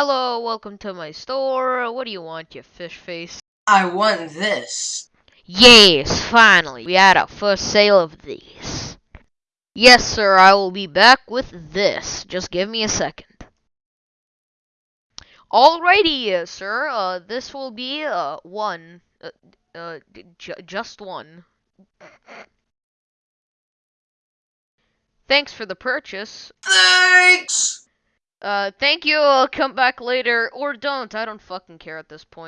Hello, welcome to my store. What do you want, you fish face? I want this. Yes, finally. We had our first sale of these. Yes, sir, I will be back with this. Just give me a second. Alrighty, sir. Uh, this will be, uh, one. Uh, uh, just one. Thanks for the purchase. Thanks! Uh, thank you. I'll come back later. Or don't. I don't fucking care at this point.